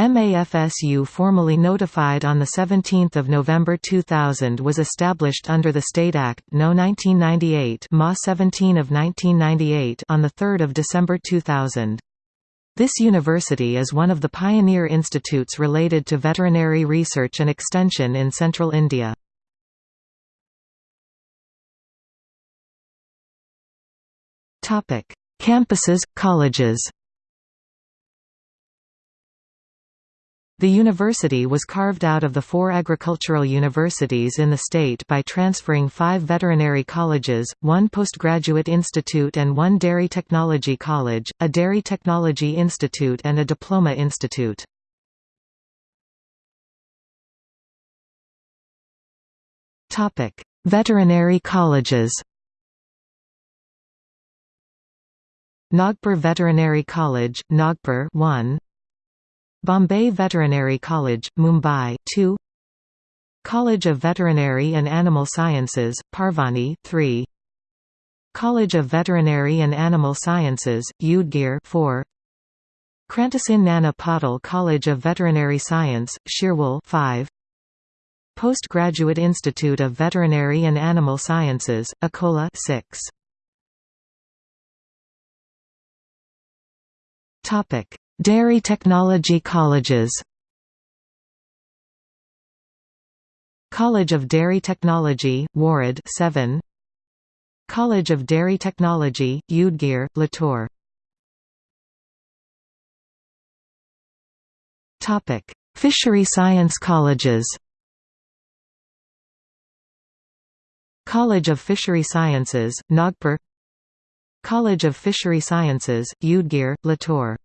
MAFSU formally notified on 17 November 2000 was established under the State Act No. 1998 MA 17 of 1998 on 3 December 2000. This university is one of the pioneer institutes related to veterinary research and extension in central India. Campuses, colleges The university was carved out of the four agricultural universities in the state by transferring five veterinary colleges, one postgraduate institute and one dairy technology college, a dairy technology institute and a diploma institute. veterinary colleges Nagpur Veterinary College, Nagpur 1 Bombay Veterinary College, Mumbai 2 College of Veterinary and Animal Sciences, Parbhani 3 College of Veterinary and Animal Sciences, Udgir 4 Krantisinh Nana Patil College of Veterinary Science, Shirwal 5 Postgraduate Institute of Veterinary and Animal Sciences, Akola 6 Topic Dairy Technology Colleges. College of Dairy Technology, Warud 7 College of Dairy Technology, Udgir, Latur Fishery Science Colleges. College of Fishery Sciences, Nagpur. College of Fishery Sciences, Udgir, Latur